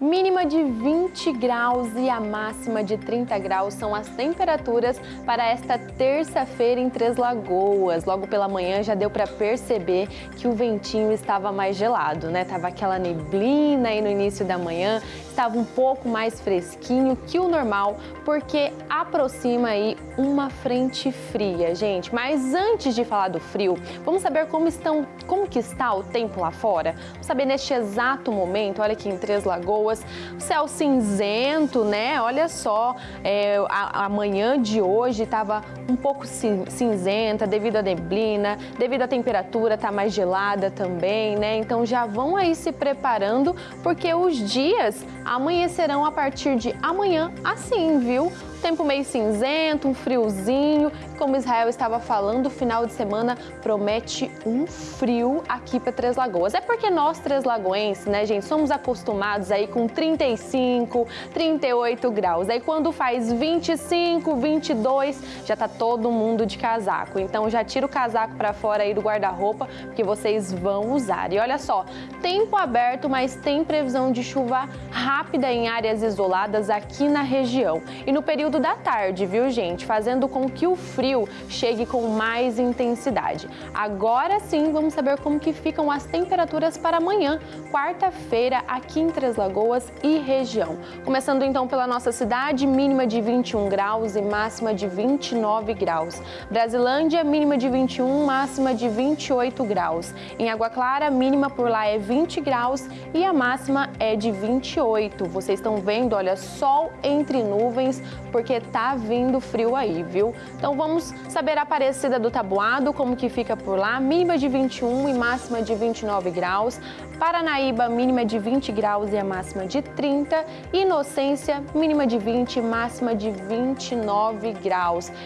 Mínima de 20 graus e a máxima de 30 graus são as temperaturas para esta terça-feira em Três Lagoas. Logo pela manhã já deu para perceber que o ventinho estava mais gelado, né? Tava aquela neblina aí no início da manhã, estava um pouco mais fresquinho que o normal, porque aproxima aí uma frente fria, gente. Mas antes de falar do frio, vamos saber como estão, como que está o tempo lá fora? Vamos saber neste exato momento, olha aqui em Três Lagoas, o céu cinzento, né? Olha só, é, a, a manhã de hoje estava um pouco cinzenta devido à neblina, devido à temperatura tá mais gelada também, né? Então já vão aí se preparando porque os dias amanhecerão a partir de amanhã assim, viu? Tempo meio cinzento, um friozinho. Como Israel estava falando, o final de semana promete um frio aqui para Três Lagoas. É porque nós, Três Lagoenses, né, gente, somos acostumados aí com 35, 38 graus. Aí quando faz 25, 22, já tá todo mundo de casaco. Então já tira o casaco para fora aí do guarda-roupa, porque vocês vão usar. E olha só, tempo aberto, mas tem previsão de chuva rápida em áreas isoladas aqui na região. E no período da tarde, viu gente? Fazendo com que o frio chegue com mais intensidade. Agora sim, vamos saber como que ficam as temperaturas para amanhã, quarta-feira, aqui em Três Lagoas e região. Começando então pela nossa cidade, mínima de 21 graus e máxima de 29 graus. Brasilândia, mínima de 21, máxima de 28 graus. Em Água Clara, mínima por lá é 20 graus e a máxima é de 28. Vocês estão vendo, olha, sol entre nuvens, por porque tá vindo frio aí, viu? Então vamos saber a Aparecida do Tabuado, como que fica por lá, mínima de 21 e máxima de 29 graus. Paranaíba, mínima de 20 graus e a máxima de 30. Inocência, mínima de 20 máxima de 29 graus.